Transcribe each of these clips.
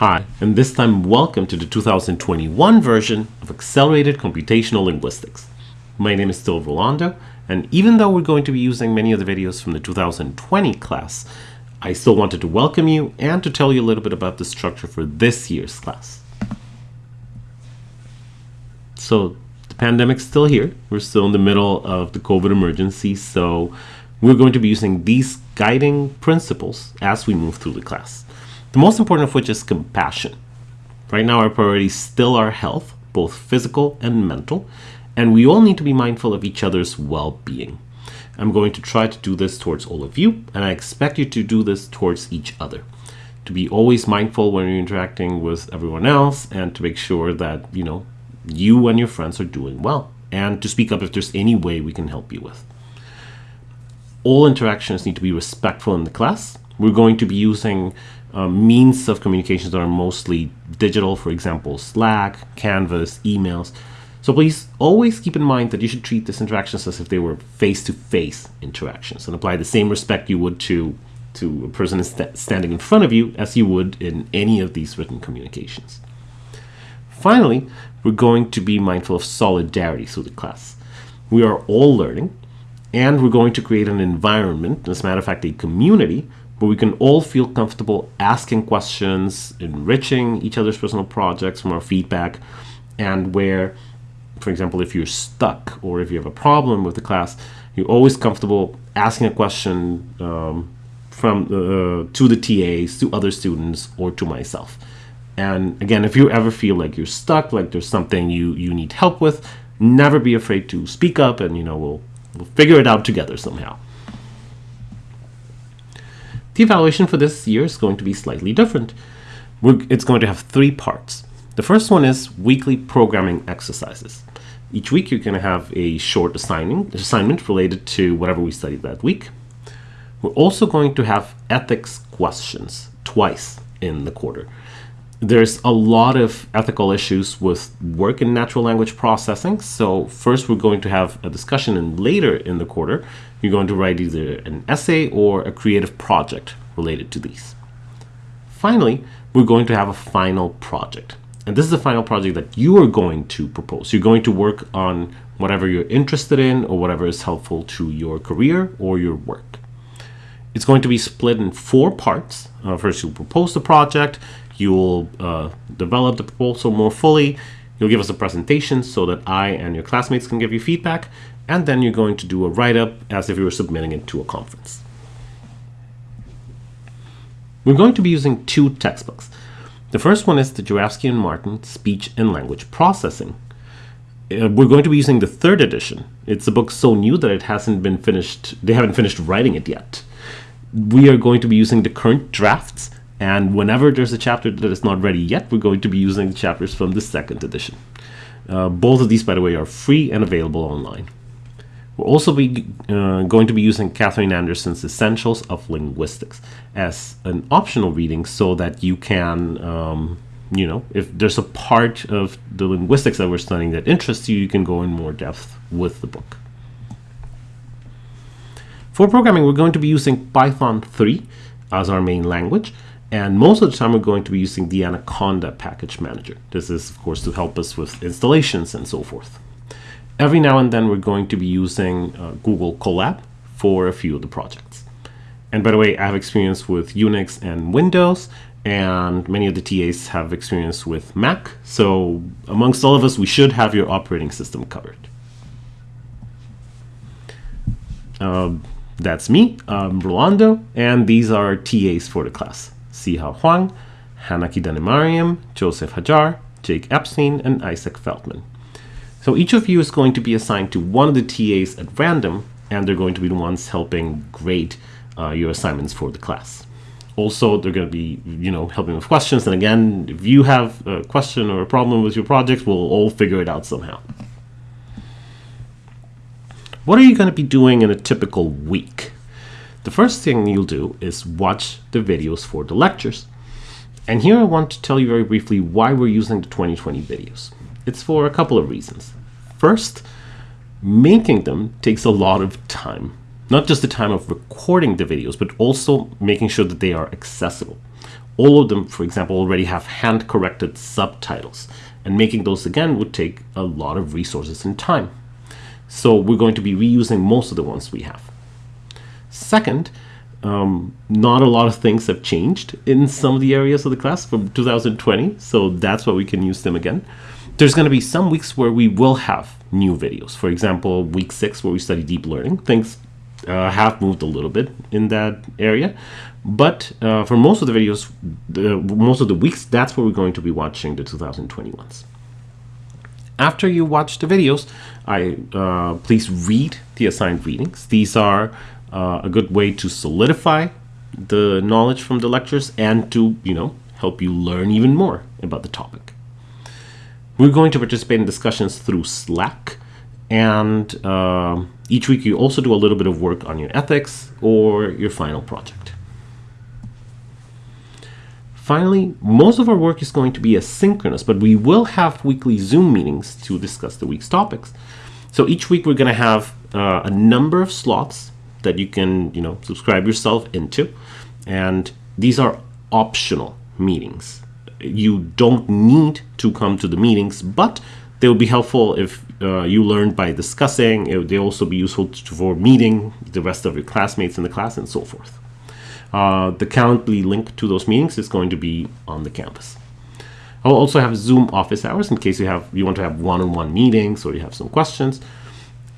Hi, and this time welcome to the 2021 version of Accelerated Computational Linguistics. My name is still Rolando, and even though we're going to be using many of the videos from the 2020 class, I still wanted to welcome you and to tell you a little bit about the structure for this year's class. So the pandemic's still here. We're still in the middle of the COVID emergency, so we're going to be using these guiding principles as we move through the class. The most important of which is compassion. Right now, our priorities still are health, both physical and mental, and we all need to be mindful of each other's well being. I'm going to try to do this towards all of you, and I expect you to do this towards each other. To be always mindful when you're interacting with everyone else, and to make sure that, you know, you and your friends are doing well, and to speak up if there's any way we can help you with. All interactions need to be respectful in the class. We're going to be using uh, means of communications that are mostly digital, for example, Slack, Canvas, emails. So please always keep in mind that you should treat these interactions as if they were face-to-face -face interactions and apply the same respect you would to, to a person st standing in front of you as you would in any of these written communications. Finally, we're going to be mindful of solidarity through the class. We are all learning, and we're going to create an environment, as a matter of fact, a community, where we can all feel comfortable asking questions, enriching each other's personal projects from our feedback, and where, for example, if you're stuck or if you have a problem with the class, you're always comfortable asking a question um, from uh, to the TAs, to other students, or to myself. And again, if you ever feel like you're stuck, like there's something you you need help with, never be afraid to speak up, and you know we'll we'll figure it out together somehow. The evaluation for this year is going to be slightly different. We're, it's going to have three parts. The first one is weekly programming exercises. Each week you're going to have a short assigning, assignment related to whatever we studied that week. We're also going to have ethics questions twice in the quarter. There's a lot of ethical issues with work in natural language processing. So first we're going to have a discussion and later in the quarter you're going to write either an essay or a creative project related to these. Finally, we're going to have a final project. And this is the final project that you are going to propose. You're going to work on whatever you're interested in or whatever is helpful to your career or your work. It's going to be split in four parts. Uh, first, you'll propose the project. You'll uh, develop the proposal more fully. You'll give us a presentation so that I and your classmates can give you feedback and then you're going to do a write-up as if you were submitting it to a conference. We're going to be using two textbooks. The first one is the Jurafsky and Martin Speech and Language Processing. Uh, we're going to be using the third edition. It's a book so new that it hasn't been finished, they haven't finished writing it yet. We are going to be using the current drafts, and whenever there's a chapter that is not ready yet, we're going to be using the chapters from the second edition. Uh, both of these, by the way, are free and available online. We'll also be uh, going to be using Catherine Anderson's Essentials of Linguistics as an optional reading so that you can, um, you know, if there's a part of the linguistics that we're studying that interests you, you can go in more depth with the book. For programming, we're going to be using Python 3 as our main language. And most of the time, we're going to be using the Anaconda package manager. This is, of course, to help us with installations and so forth. Every now and then we're going to be using uh, Google Colab for a few of the projects. And by the way, I have experience with Unix and Windows, and many of the TAs have experience with Mac. So amongst all of us, we should have your operating system covered. Uh, that's me, I'm Rolando, and these are TAs for the class. Siha Huang, Hanaki Danemariam, Joseph Hajar, Jake Epstein, and Isaac Feldman. So each of you is going to be assigned to one of the TAs at random, and they're going to be the ones helping grade uh, your assignments for the class. Also, they're going to be, you know, helping with questions. And again, if you have a question or a problem with your project, we'll all figure it out somehow. What are you going to be doing in a typical week? The first thing you'll do is watch the videos for the lectures. And here I want to tell you very briefly why we're using the 2020 videos. It's for a couple of reasons. First, making them takes a lot of time. Not just the time of recording the videos, but also making sure that they are accessible. all of them, for example, already have hand corrected subtitles. And making those again would take a lot of resources and time. So we're going to be reusing most of the ones we have. Second, um, not a lot of things have changed in some of the areas of the class from 2020, so that's why we can use them again. There's going to be some weeks where we will have new videos. For example, week six, where we study deep learning, things uh, have moved a little bit in that area. But uh, for most of the videos, the, most of the weeks, that's where we're going to be watching the 2021s. After you watch the videos, I uh, please read the assigned readings. These are uh, a good way to solidify the knowledge from the lectures and to, you know, help you learn even more about the topic. We're going to participate in discussions through Slack, and uh, each week you also do a little bit of work on your ethics or your final project. Finally, most of our work is going to be asynchronous, but we will have weekly Zoom meetings to discuss the week's topics. So each week we're going to have uh, a number of slots that you can, you know, subscribe yourself into, and these are optional meetings. You don't need to come to the meetings, but they will be helpful if uh, you learn by discussing. It, they also be useful for meeting the rest of your classmates in the class and so forth. Uh, the Calendly link to those meetings is going to be on the Canvas. I'll also have Zoom office hours in case you have you want to have one-on-one -on -one meetings or you have some questions.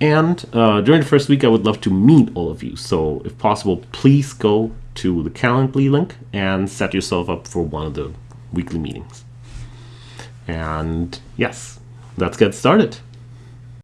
And uh, during the first week, I would love to meet all of you. So if possible, please go to the Calendly link and set yourself up for one of the weekly meetings. And yes, let's get started.